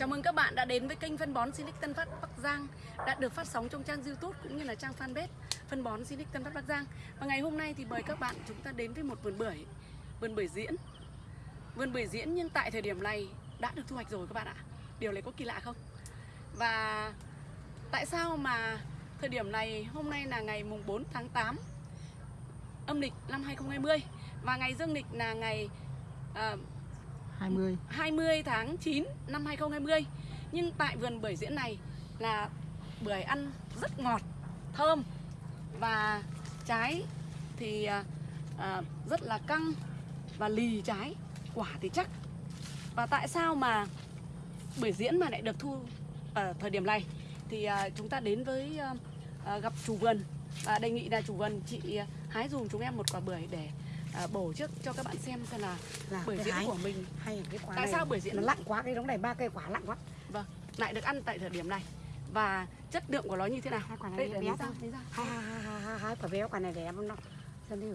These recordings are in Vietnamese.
Chào mừng các bạn đã đến với kênh phân bón Silic Tân Phát Bắc Giang đã được phát sóng trong trang YouTube cũng như là trang fanpage phân bón Silic Tân Phát Bắc Giang. Và ngày hôm nay thì mời các bạn chúng ta đến với một vườn bưởi, vườn bưởi diễn. Vườn bưởi diễn nhưng tại thời điểm này đã được thu hoạch rồi các bạn ạ. Điều này có kỳ lạ không? Và tại sao mà thời điểm này hôm nay là ngày mùng 4 tháng 8 âm lịch năm 2020 và ngày dương lịch là ngày uh, 20 20 tháng 9 năm 2020 Nhưng tại vườn bưởi diễn này là bưởi ăn rất ngọt, thơm. Và trái thì à, à, rất là căng và lì trái Quả thì chắc. Và tại sao mà bưởi diễn mà lại được thu ở thời điểm này? Thì à, chúng ta đến với à, à gặp chủ vườn. Và đề nghị là chủ vườn chị à, hái dùm chúng em một quả bưởi để à, bổ trước cho các bạn xem xem là là bưởi diễn của mình hay là cái quả Tại này? sao bưởi diễn nó lặng quá cái đống này ba cây quả lặng quá. Vâng, lại được ăn tại thời điểm này. Và chất lượng của nó như thế nào? Hai quả này Đây, lấy ra, hai hai hai hai hai hai quả bé quả này em nó xem đi.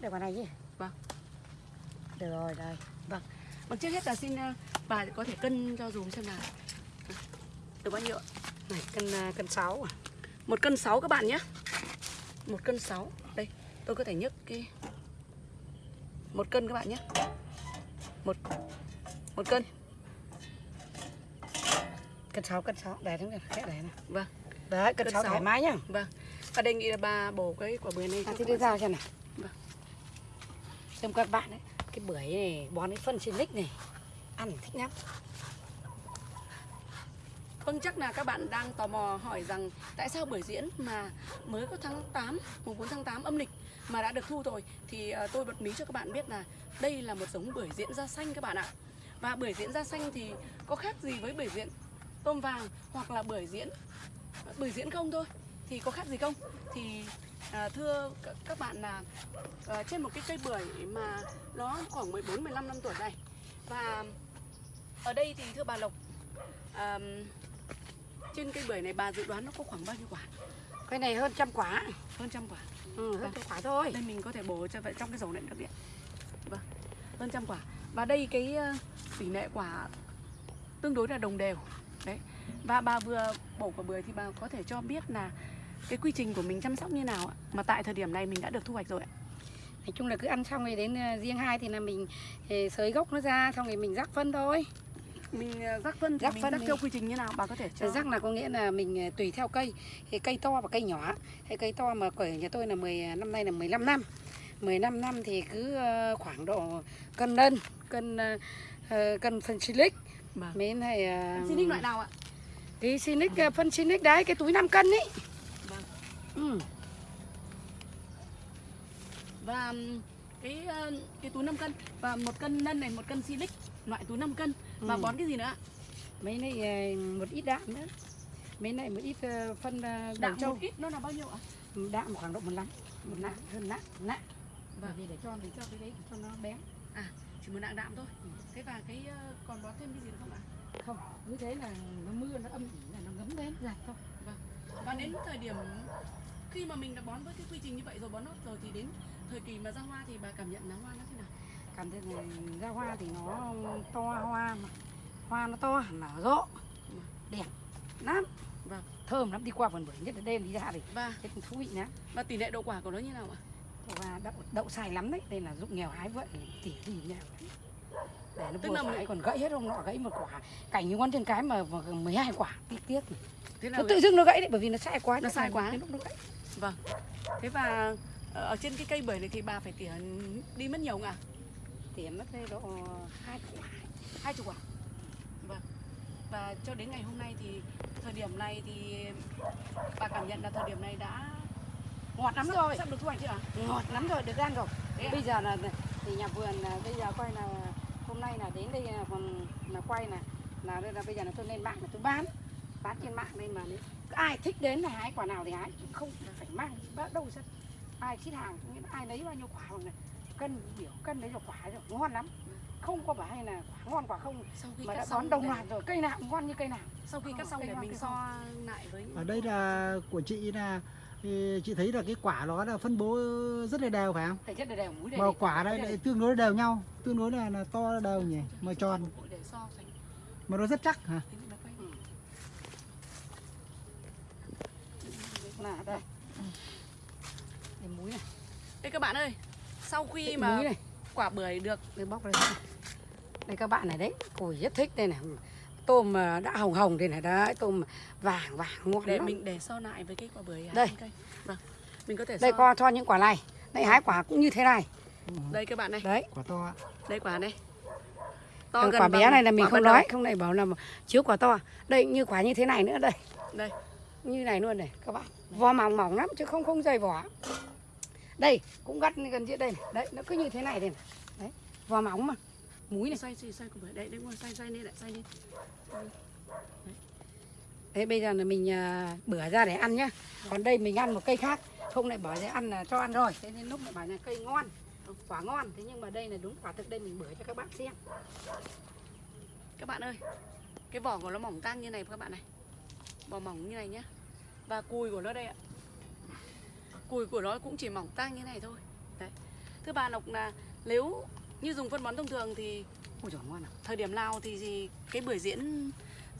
Để quả này chứ Vâng. được rồi đây. Vâng, trước hết là xin ờ, bà có thể cân cho dùm xem là Được bao nhiêu này cân à, cân sáu à? Một cân sáu các bạn nhé. Một cân sáu. Đây, tôi có thể nhấc cái Một cân các bạn nhé. Một Một cân. Cân sáu cân sáu. Để này khẽ để này. Vâng, đấy cân sáu thoải mái nhá. Vâng. Và đề nghị là bà bổ cái quả bưởi này à, thì đưa ra xem này Vâng. xem các bạn ấy cái bưởi này bón cái phân silic này ăn thích lắm. Vâng chắc là các bạn đang tò mò hỏi rằng tại sao bưởi diễn mà mới có tháng 8, mùng 4 tháng 8 âm lịch mà đã được thu rồi thì ờ, tôi bật mí cho các bạn biết là đây là một giống bưởi diễn da xanh các bạn ạ. Và bưởi diễn da xanh thì có khác gì với bưởi diễn tôm vàng hoặc là bưởi diễn bưởi diễn không thôi thì có khác gì không? Thì à, thưa các bạn là à, trên một cái cây bưởi mà nó khoảng 14 15 năm tuổi này và ở đây thì thưa bà Lộc à, trên cây bưởi này bà dự đoán nó có khoảng bao nhiêu quả? Cái này hơn trăm quả Hơn trăm quả. ừ, hơn trăm quả thôi Đây mình có thể bổ cho vậy trong cái dầu này được điện. Vâng, hơn trăm quả. Và đây cái ờ, tỷ lệ quả tương đối là đồng đều. Đấy. Và bà vừa bổ quả bưởi thì bà có thể cho biết là cái quy trình của mình chăm sóc như nào ạ? Mà tại thời điểm này mình đã được thu hoạch rồi ạ. nói chung là cứ ăn xong rồi đến ờ, riêng hai thì là mình ờ, sới gốc nó ra xong rồi mình rắc phân thôi Mình ờ, rắc phân thì Rắc mình phân rắc thì- theo quy trình như nào? Bà có thể cho. rắc là có nghĩa là mình ờ, tùy theo cây thì cây to và cây nhỏ thì cây to mà của nhà tôi là 10 năm nay là 15 năm 15 năm thì cứ ờ, khoảng độ cân lân cân ờ, ờ, cân phân silic Vâng. mấy này ờ, đích loại nào ạ? cái silic ờ, phân silic đấy cái túi 5 cân ấy Vâng. ừ. và cái ờ, cái túi 5 cân và một cân nân này một cân silic loại túi 5 cân và Ừ. bón cái gì nữa ạ? mấy này ờ, một ít đạm nữa mấy này một ít ờ, phân ờ, Đạm trâu một ít nó là bao nhiêu ạ? đạm khoảng độ một lăm một nặng hơn nặng Vâng. bởi vì để cho để cho cái đấy cho nó bén Chỉ một nặng đạm thôi. Thế và cái còn bón thêm cái gì nữa không ạ? không cứ thế là nó mưa nó âm ỉ là nó ngấm đến giặt thôi Và đến thời điểm khi mà mình đã bón với cái quy trình như vậy rồi bón nốt rồi thì đến thời kỳ mà ra hoa thì bà cảm nhận là hoa nó thế nào? Cảm thấy là ra hoa thì nó to hoa mà hoa nó to nở rộ đẹp lắm Vâng. thơm lắm đi qua vườn bưởi nhất là đêm đi ra thì Và cái thú vị lắm và tỷ lệ đậu quả của nó như nào ạ? và đậu, đậu xài lắm đấy đây là dụng nghèo hái vậy tỉ gì nghèo lắm. để nó Tức vừa là phải còn gãy hết hôm nọ gãy một quả cảnh như ngón chân cái mà mà 12 quả tiếc tiếc Thế là nó tự dưng nó gãy đấy bởi vì nó sai quá Nó sai quá. Lúc nó gãy vâng. Thế và ờ, ở trên cái cây bưởi này thì bà phải tỉa đi mất nhiều không ạ? Tỉa mất đây độ hai quả hai chục quả vâng. Và cho đến ngày hôm nay thì thời điểm này thì bà cảm nhận là thời điểm này đã ngọt lắm rồi. sắp được thu hoạch chưa ạ? Ngọt lắm rồi được ăn rồi. Thế ạ? bây giờ là thì nhà vườn là bây giờ coi là hôm nay là đến đây là còn là quay là là đây là bây giờ là tôi lên mạng là tôi bán. Bán trên mạng đây mà nếu ai thích đến là hái quả nào thì hái không phải mang bắt đâu ra. Ai ship hàng ai lấy bao nhiêu quả này cân biểu cân đấy là quả rồi ngon lắm. Không có phải hay là quả ngon quả không. Sau khi mà đã đón đồng để- loạt rồi cây nào cũng ngon như cây nào. Sau khi cắt Không, xong để mình so lại với À, ở đây là của chị là chị thấy là cái quả nó là phân bố rất là đều phải không? Thể chất đều đều mũi đều mà quả đây lại tương đối đều nhau tương đối là, là to đều nhỉ mà tròn. để mà nó rất chắc hả. Là đây. Đây muối này, Đây các bạn ơi, sau khi mà này, quả bưởi được đây bóc đây. Đây các bạn này đấy, cùi rất thích đây này. Tôm mà đã hồng hồng đây này đấy, tôm vàng vàng ngon để lắm. mình để so lại với cái quả bưởi Đây. cây. Vâng. Mình có thể Đây so. co cho những quả này. Đây hái quả cũng như thế này. Đây các bạn này, Đấy. quả to đây quả này. Còn gần quả bé này là mình không ban đầu. nói, không này bảo là chiếu quả to. Đây như quả như thế này nữa đây. Đây. Như này luôn này các bạn. Vỏ mỏng mỏng lắm chứ không không dày vỏ. Đây, cũng gắt gần dưới đây này. Đấy, nó cứ như thế này đây này. Đấy, vỏ mỏng mà. Múi này. Xoay xoay xoay bưởi. Đây, đây ngoài xoay xoay lên lại xoay lên. Thế bây giờ là mình à, bữa ra để ăn nhá. Còn đây mình ăn một cây khác. Không lại bỏ ra ăn là cho ăn rồi. Thế nên lúc lại bảo là cây ngon. Quả ngon. Thế nhưng mà đây là đúng quả thực đây mình bữa cho các bạn xem. Các bạn ơi, cái vỏ của nó mỏng tang như này các bạn này. Vỏ mỏng như này nhá. Và cùi của nó đây ạ. Cùi của nó cũng chỉ mỏng tang như này thôi. Đấy. Thứ ba Lộc là nếu như dùng phân bón thông thường thì Ôi trời ngon à. thời điểm nào thì gì cái bưởi diễn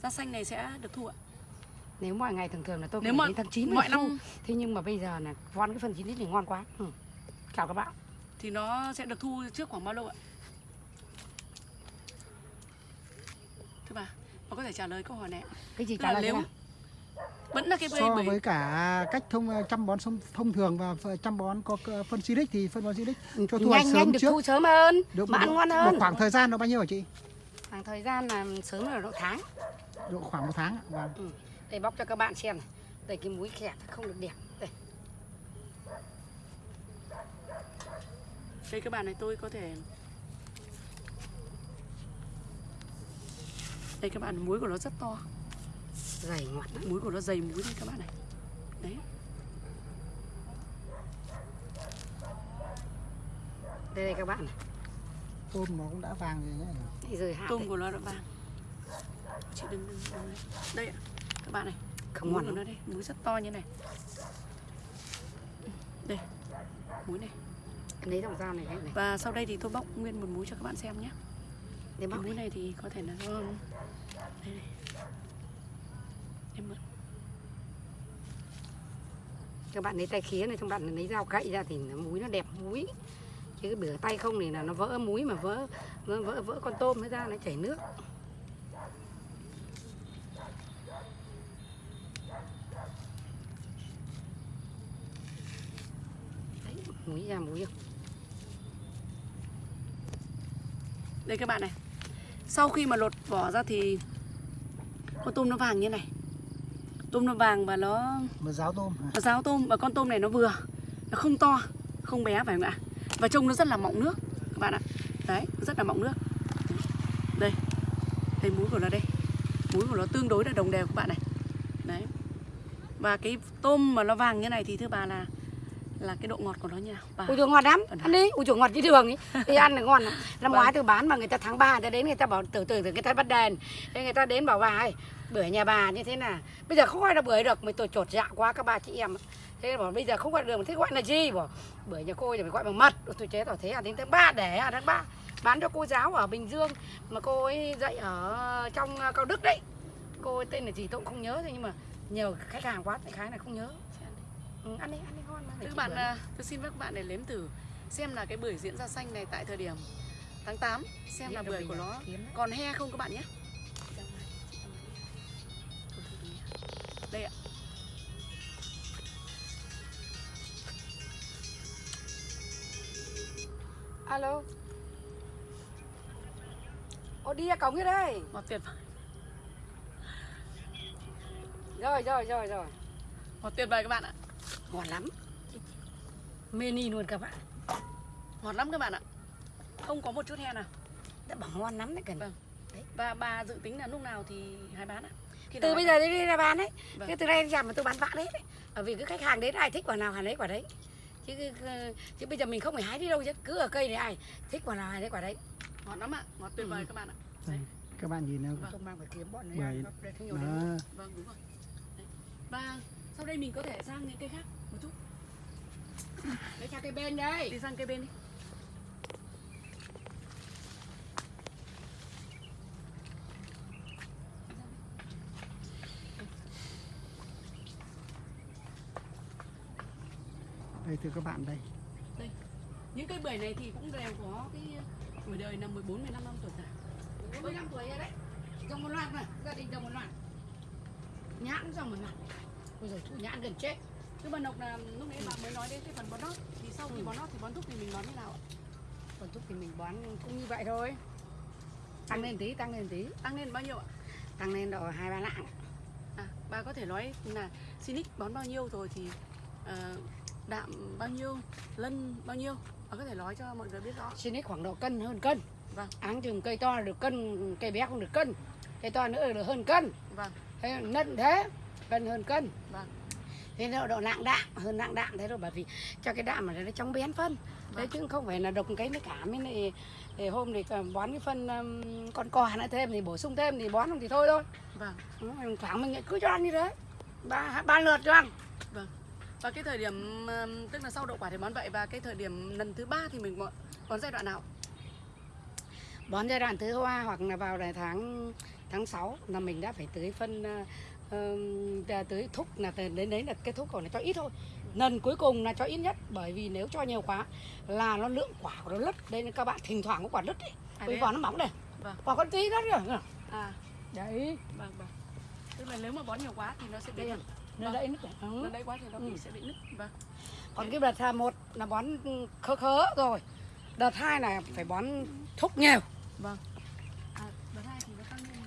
da xanh này sẽ được thu ạ? Nếu mọi ngày thường thường là tôi Nếu mà đến tháng 9 mọi năm Thế nhưng mà bây giờ là von cái phần 9 lít này ngon quá. Ừ. Chào các bạn. thì nó sẽ được thu trước khoảng bao lâu ạ? Thứ ba, nó có thể trả lời câu hỏi này. Cái gì trả lời nếu? Vẫn là cái so bưởi với cả cách thông chăm bón thông, thông thường và chăm bón có phân Silic thì phân bón Silic cho thu hoạch nhanh sớm nhanh được trước thu sớm hơn được mà ăn ngon hơn. khoảng thời gian nó bao nhiêu hả chị Khoảng thời gian là sớm là độ tháng. độ khoảng một tháng vâng Đây bóc cho các bạn xem này. Đây cái muối khẹt không được đẹp. Đây. Đây các bạn này tôi có thể Đây các bạn muối của nó rất to Dày ngọt lắm. Muối của nó dày muối đây các bạn này Đấy Đây đây các bạn này. tôm nó cũng đã vàng rồi nhé rời hạt. Tôm đây. của nó đã vàng Chị đừng đừng, đừng đấy. Đây ạ Các bạn này Không muối ngon của nó đây Muối rất to như này Đây Muối này Lấy dòng dao này, này. Và sau đây thì tôi bóc nguyên một muối cho các bạn xem nhé Cái bóc muối này. thì có thể là do Đây này Các bạn lấy tay khía này, các bạn lấy dao cậy ra thì nó muối nó đẹp muối. Chứ cái bửa tay không thì là nó vỡ muối mà vỡ vỡ vỡ, vỡ con tôm nó ra nó chảy nước. Đấy, muối ra muối không? Đây các bạn này Sau khi mà lột vỏ ra thì Con tôm nó vàng như này Tôm nó vàng và nó mà ráo tôm? Nó ráo tôm và con tôm này nó vừa Nó không to, không bé phải không ạ? Và trông nó rất là mọng nước Các bạn ạ. Đấy, nó rất là mọng nước. Đây Đây muối của nó đây. Muối của nó tương đối là đồng đều các bạn này. Đấy. Và cái tôm mà nó vàng như này thì thưa bà là Là cái độ ngọt của nó như nào? Bà. Ui trời ngọt lắm, ăn đi, ui trời ngọt như đường ấy. Đi ăn là ngon Năm ngoái tôi bán mà người ta tháng 3 người ta đến người ta bảo từ từ từ người ta bắt đèn Thế người ta đến bảo bà ơi Bưởi nhà bà như thế nào? Bây giờ không gọi là bưởi được Mình tôi trột dạ quá các bà chị em Thế bảo bây giờ không gọi được Thế gọi là gì? Bảo Bưởi nhà cô thì phải gọi bằng mật. Ôi, Tôi chế tỏ thế à đến tháng 3 để à tháng 3 Bán cho cô giáo ở Bình Dương Mà cô ấy dạy ở trong ờ, Cao Đức đấy. Cô ấy tên là gì tôi cũng không nhớ thôi Nhưng mà nhiều khách hàng quá Đại khái là không nhớ ừ, Ăn đi, ăn đi ngon mà Thưa các bạn, à, tôi xin phép các bạn để nếm thử xem là cái bưởi diễn ra xanh này tại thời điểm tháng 8 xem là bưởi của nó còn he không các bạn nhé. Đây ạ. Alo Ô đi ra cổng kia đây Ngọt tuyệt vời. Rồi rồi rồi rồi Ngọt tuyệt vời các bạn ạ. Ngon lắm Mini luôn các bạn Ngọt lắm các bạn ạ. Không có một chút he nào. Đã bảo ngon lắm đấy cần Vâng. Và bà dự tính là lúc nào thì hãy bán ạ? Khi Từ bây giờ đi đi ra bán đấy Vâng. Cái từ đây đến giảm mà tôi bán vạ đấy Bởi vì cái khách hàng đến ai thích quả nào hàng đấy quả đấy chứ, chứ, chứ bây giờ mình không phải hái đi đâu chứ cứ ở cây này ai thích quả nào hái đấy quả đấy Ngọt lắm ạ. Ngọt tuyệt vời Ừ. các bạn ạ. các bạn nhìn nào Vâng. Tôi mang phải kiếm bọn này để không nhiều đấy Vâng đúng rồi. Đấy. Và sau đây mình có thể sang những cây khác một chút. Lấy sang cây bên đây. Đi sang cây bên đi. Đây thưa các bạn đây. Đây. Những cây bưởi này thì cũng đều có cái ờ, tuổi đời là 14 15 năm tuổi cả. 15 tuổi rồi đấy. Trồng một loạt mà gia đình trồng một loạt. Nhãn trồng một loạt. Ôi giời, thu nhãn gần chết. Chứ mà Nộc là lúc nãy bạn mới nói đến cái phần bón nót thì sau khi Ừ. bón nót thì bón thuốc thì mình bón thế nào ạ? Còn thuốc thì mình bón cũng như vậy thôi. Tăng lên tí, tăng lên tí. Tăng lên bao nhiêu ạ? Tăng lên độ hai ba lạng. À, bà có thể nói là Sinic bón bao nhiêu rồi thì ờ, đạm bao nhiêu, lân bao nhiêu? Bà có thể nói cho mọi người biết rõ. Xin khoảng độ cân hơn cân. Vâng. Áng chừng cây to được cân, cây bé không được cân. Cây to nữa được hơn cân. Vâng, Thế nận thế, cân hơn cân. Vâng, Thế nó độ nặng đạm, hơn nặng đạm Thế rồi bởi vì cho cái đạm này nó trong bén phân. Vâng. chứ không phải là độc cái nó cả mới này để hôm thì bón cái phân um, con cò nữa thêm thì bổ sung thêm thì bón không thì thôi thôi. Vâng. Khoảng mình cứ cho ăn như thế. Ba ba lượt cho ăn. Và cái thời điểm tức là sau đậu quả thì bón vậy và cái thời điểm lần thứ ba thì mình bón, bón giai đoạn nào? bón giai đoạn thứ hoa hoặc là vào là tháng tháng 6 là mình đã phải tưới phân uh, tưới thúc là đến đấy là cái thuốc còn là cho ít thôi. Lần cuối cùng là cho ít nhất bởi vì nếu cho nhiều quá là nó lượng quả của nó lứt đây nên các bạn thỉnh thoảng có quả lứt ấy. À, vì quả à? nó mỏng này Vâng. quả con tí đó kìa À, đấy. Vâng, vâng. Tức là nếu mà bón nhiều quá thì nó sẽ bị đây nứt nó đấy nứt. Ừ. Nó đấy quá thì nó bị Ừ. sẽ bị nứt Vâng, còn cái đợt một là bón khớ khớ rồi. Đợt hai là phải bón thúc nhiều. Vâng À, đợt hai thì nó tăng lên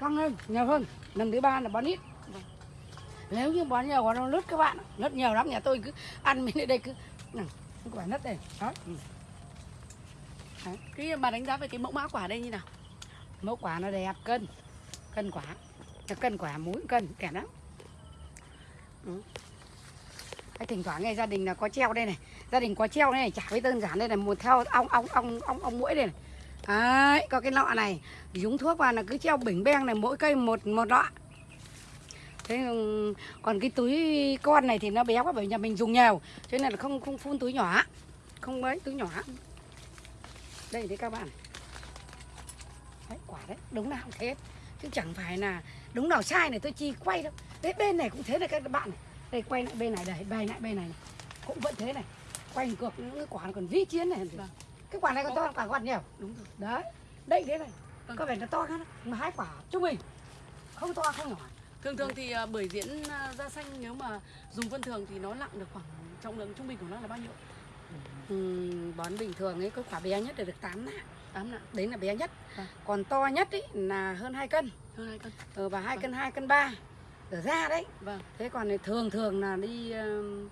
tăng lên nhiều hơn. Lần thứ ba là bón ít. Vâng. nếu như bón nhiều quá nó lứt các bạn lứt nhiều lắm nhà tôi cứ ăn mình đây cứ quả lứt đây. Đó. Ừ. Cái bà đánh giá về cái mẫu mã quả đây như nào? mẫu quả nó đẹp cân. Cân quả. Cân quả muối cân kẻ lắm. Ừ. cái thỉnh thoảng nghe gia đình là có treo đây này. Gia đình có treo đây này chả với đơn giản đây này một theo ong ong ong ong ong mũi đây này đấy có cái lọ này. Dùng thuốc vào là cứ treo bình beng này mỗi cây một một lọ thế ừ, còn cái túi con này thì nó bé quá bởi nhà mình dùng nhiều. Cho nên là không không phun túi nhỏ. Không mấy túi nhỏ. Đây đấy các bạn. Đấy quả đấy đúng nào cũng thế. Chứ chẳng phải là đúng nào sai này tôi chi quay đâu. Đấy bên này cũng thế này các bạn này. Đây quay lại bên này đây bay lại bên này, này. Cũng vẫn thế này. Quay ngược những cái quả còn vĩ chiến này. Vâng cái quả này còn to hơn quả quạt nhiều. Đúng rồi. Đấy. Đây thế này. Vâng. có vẻ nó to hơn mà hai quả trung bình. Không to không nhỏ. Thường thường thì à, bưởi diễn à, da xanh nếu mà dùng phân thường thì nó nặng được khoảng trọng lượng trung bình của nó là bao nhiêu? Ừm, bón bình thường ấy cái quả bé nhất là được 8 nặng 8 nặng, đấy là bé nhất. Vâng. còn to nhất ấy là hơn 2 cân. Hơn 2 cân. ờ, và hai Vâng. cân 2 cân 3 ở da đấy. Vâng, thế còn thường thường là đi um,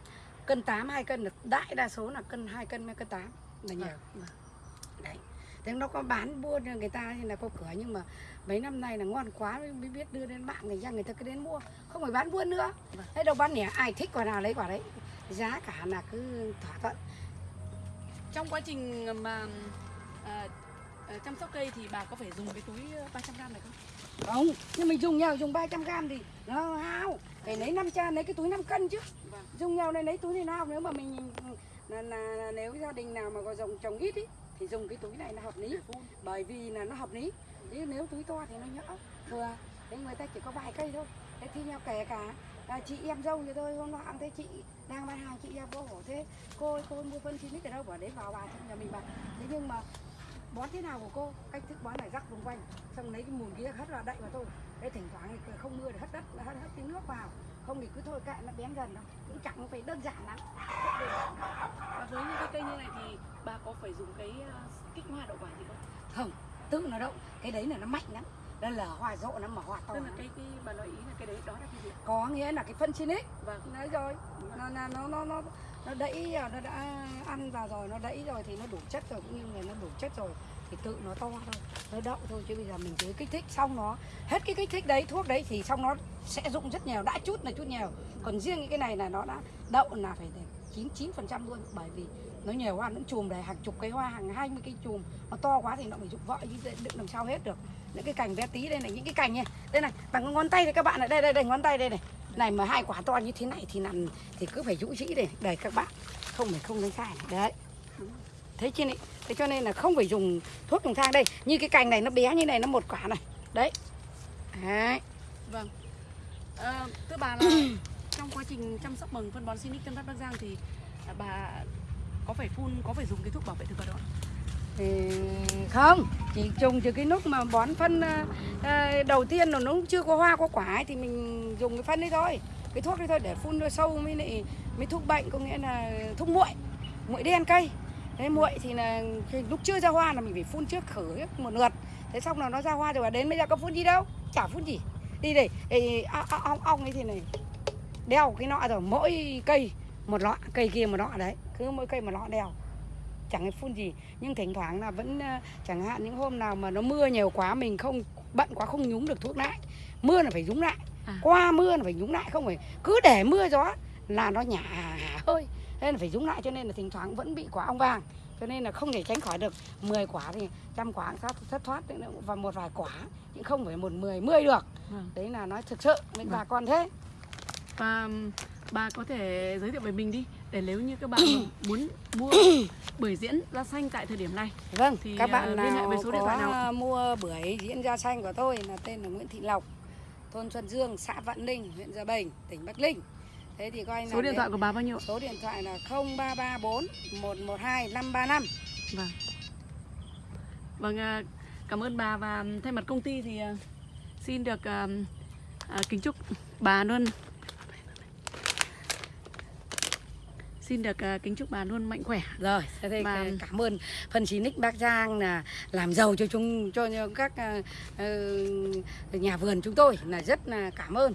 cân 8 2 cân là đại đa số là cân 2 cân với cân 8 là nhiều. Vâng, vâng. đấy. Thế nó có bán buôn người ta thì là có cửa nhưng mà mấy năm nay là ngon quá mới biết đưa lên mạng người ra người ta cứ đến mua. Không phải bán buôn nữa. Vâng. thế đâu bán lẻ ai thích quả nào lấy quả đấy. Giá cả là cứ thỏa thuận. Trong quá trình mà à, chăm sóc cây thì bà có phải dùng cái túi à, 300 g này không? không. Nhưng mình dùng nhau dùng 300 gram thì nó hao. Phải lấy 500 lấy cái túi 5 cân chứ. Vâng. dùng nhau này lấy túi này nào nếu mà mình nên là, là nếu gia đình nào mà có dòng trồng ít ý, thì dùng cái túi này là hợp lý. Bởi vì là nó hợp lý. Chứ nếu túi to thì nó nhỡ. Thừa thế người ta chỉ có vài cây thôi. Thế thi nhau kể cả à, chị em dâu như tôi hôm nọ cũng thấy chị đang bán hàng chị em vô hổ thế cô ơi, cô mua phân chín ở đâu? Bỏ đấy vào bà trong nhà mình bà. Thế nhưng mà bón thế nào của cô? Cách thức bón này rắc vòng quanh xong lấy cái mùn kia hất vào đậy vào thôi. Thế thỉnh thoảng thì không mưa thì hất đất hất, hất cái nước vào. Không thì cứ thôi kệ nó bén dần đâu cũng chẳng phải đơn giản lắm. Và với những cái cây như này thì bà có phải dùng cái à, kích hoa đậu quả gì không? không tự nó đậu. Cái đấy là nó mạnh lắm. Nó lở hoa rộ nó mà hoa to Tức là cái, cái bà nói ý là cái đấy đó là cái gì? có nghĩa là cái phân xin ấy. Vâng, nói rồi. Nó nó nó nó nó nó đẩy à, nó đã ăn vào rồi, nó đẩy rồi thì nó đủ chất rồi, cũng như là nó đủ chất rồi thì tự nó to thôi, nó đậu thôi, chứ bây giờ mình cứ kích thích xong nó. Hết cái kích thích đấy, thuốc đấy thì xong nó sẽ dụng rất nhiều, đã chút là chút nhiều. Còn riêng cái này là nó đã đậu là phải chín chín phần trăm luôn, bởi vì nó nhiều hoa nó chùm đầy hàng chục cây hoa, hàng hai mươi cây chùm. Nó to quá thì nó phải dụng vợ, chứ đựng làm sao hết được. Những cái cành bé tí đây này, những cái cành này đây này, bằng ngón tay thì các bạn này, đây đây đây, ngón tay đây này này mà hai quả to như thế này thì nằm thì cứ phải rũ rĩ đây đây các bạn không phải không đánh sai này. đấy. Thế chứ này thế cho nên là không phải dùng thuốc trùng thang đây. Như cái cành này nó bé như này nó một quả này. Đấy. Đấy. Vâng. À, Thưa bà là trong quá trình chăm sóc bằng phân bón Sinic Tân Phát Bắc Giang thì à, bà có phải phun có phải dùng cái thuốc bảo vệ thực vật không? Thì không chỉ trồng từ cái lúc mà bón phân ờ, ờ, đầu tiên là nó chưa có hoa có quả ấy, thì mình dùng cái phân đấy thôi. Cái thuốc đấy thôi để phun cho sâu mới lại mới thuốc bệnh có nghĩa là thuốc muội muội đen cây. Thế muội thì là khi lúc chưa ra hoa là mình phải phun trước khử một lượt. Thế xong là nó ra hoa rồi và đến bây giờ có phun gì đâu? Chả phun gì. Đi để ong ong ong ấy thì này đeo cái nọ rồi mỗi cây một lọ cây kia một lọ đấy. Cứ mỗi cây một lọ đeo chẳng hay phun gì. Nhưng thỉnh thoảng là vẫn ờ, chẳng hạn những hôm nào mà nó mưa nhiều quá mình không bận quá không nhúng được thuốc lại mưa là phải nhúng lại. À. qua mưa là phải nhúng lại không phải cứ để mưa gió là nó nhả hơi nên là phải nhúng lại cho nên là thỉnh thoảng vẫn bị quả ong vàng. Cho nên là không thể tránh khỏi được. 10 quả thì trăm quả cũng thất, thoát và một vài quả nhưng không phải một mười mươi được. Vâng. đấy là nói thực sự với bà con thế. Và bà có thể giới thiệu về mình đi để nếu như các bạn muốn mua bưởi diễn da xanh tại thời điểm này Vâng, Thì, các à, bạn liên hệ với số điện thoại nào mua bưởi diễn da xanh của tôi là tên là Nguyễn Thị Lộc, thôn Xuân Dương, xã Vạn Ninh, huyện Gia Bình, tỉnh Bắc Ninh. Thế thì coi là số điện thoại của bà bao nhiêu số điện thoại là 0334 112 535. Vâng. Vâng, à, cảm ơn bà và thay mặt công ty thì à, xin được kính chúc bà luôn xin được à, kính chúc bà luôn mạnh khỏe. Rồi, thế Và- cảm ơn phân xí nick Bắc Giang là làm giàu cho chúng cho các ờ, nhà vườn chúng tôi là rất là cảm ơn.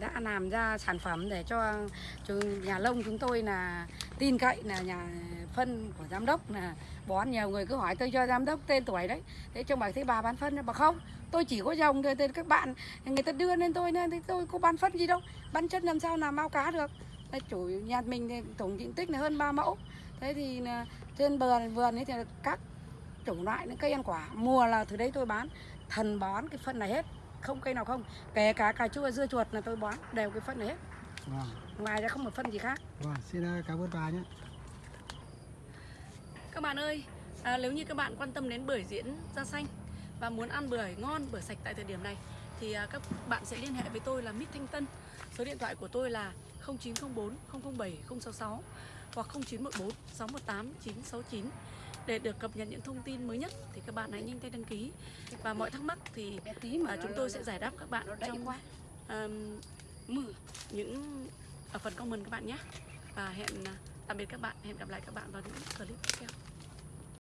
Đã làm ra sản phẩm để cho, cho nhà lông chúng tôi là tin cậy là nhà phân của giám đốc là bón nhiều người cứ hỏi tôi cho giám đốc tên tuổi đấy. Thế cho bà thấy bà bán phân bà không tôi chỉ có dòng thôi các bạn người ta đưa lên tôi nên tôi có bán phân gì đâu bán chất làm sao làm mau cá được Đấy, chủ nhà mình thì tổng diện tích là hơn 3 mẫu. Thế thì là trên bờ vườn ấy thì các chủng loại những cây ăn quả mùa là từ đấy tôi bán. Thần bón cái phân này hết không cây nào không. Kể cả cà chua dưa chuột là tôi bón đều cái phân này hết. Vâng, ngoài ra không một phân gì khác. Vâng, xin ờ, cảm ơn bà nhé. Các bạn ơi, à, nếu như các bạn quan tâm đến bưởi diễn da xanh và muốn ăn bưởi ngon, bưởi sạch tại thời điểm này thì à, các bạn sẽ liên hệ với tôi là Mít Thanh Tân. Số điện thoại của tôi là 0904 007 066 hoặc 0914 618 969 để được cập nhật những thông tin mới nhất thì các bạn hãy nhanh tay đăng ký. Và mọi thắc mắc thì mà à, chúng tôi sẽ giải đáp các bạn trong um, những ở phần comment các bạn nhé. Và hẹn à, tạm biệt các bạn hẹn gặp lại các bạn vào những clip